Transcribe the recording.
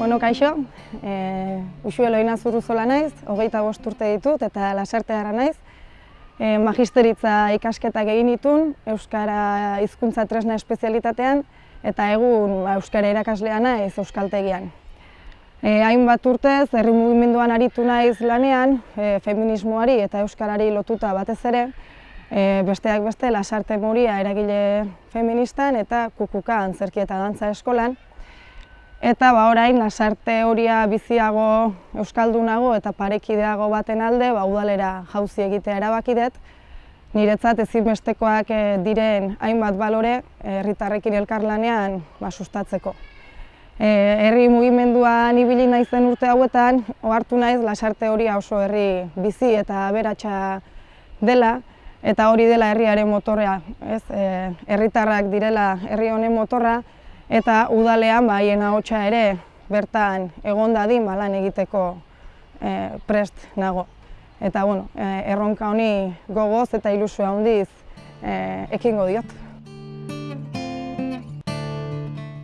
Bueno, kaixo, e, Uxue Eloina Zuruzola naiz, hogeita bost urte ditut eta lasarte gara naiz. E, magisteritza ikasketak egin ditun, Euskara hizkuntza tresna espezialitatean, eta egun ba, Euskara irakaslea naiz Euskaltegian. E, hainbat urtez, herri mugimenduan aritu naiz lanean, e, feminismoari eta Euskarari lotuta batez ere, e, besteak beste lasarte moria eragile feministan eta kukuka antzerki eta dantza eskolan, Eta ba orain lasarte horia biziago euskaldunago eta parekideago baten alde, ba udalera jauzi egitea erabaki dut. Niretzat ezinbestekoak eh, diren hainbat balore eh, herritarrekin elkarlanean ba sustatzeko. Eh, herri mugimenduan ibili naizen urte hauetan, ohartu naiz lasarte horia oso herri bizi eta aberatsa dela eta hori dela herriaren motorra, ez? Herritarrak direla herri honen motorra eta udalean ba ahotsa ere bertan egon dadin ba lan egiteko e, prest nago. Eta bueno, e, erronka honi gogoz eta ilusio handiz e, ekingo diot.